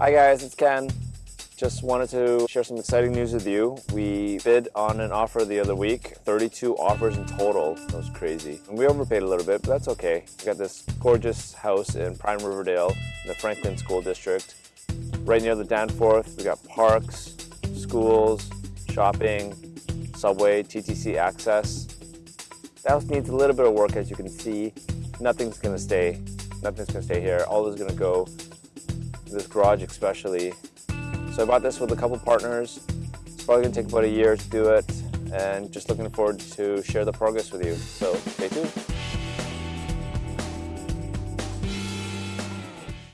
Hi guys, it's Ken. Just wanted to share some exciting news with you. We bid on an offer the other week, 32 offers in total. That was crazy. And we overpaid a little bit, but that's okay. We got this gorgeous house in Prime Riverdale in the Frankland School District. Right near the Danforth, we got parks, schools, shopping, subway, TTC access. The house needs a little bit of work as you can see. Nothing's gonna stay. Nothing's gonna stay here. All is gonna go this garage especially. So I bought this with a couple partners. It's probably gonna take about a year to do it and just looking forward to share the progress with you. So stay tuned.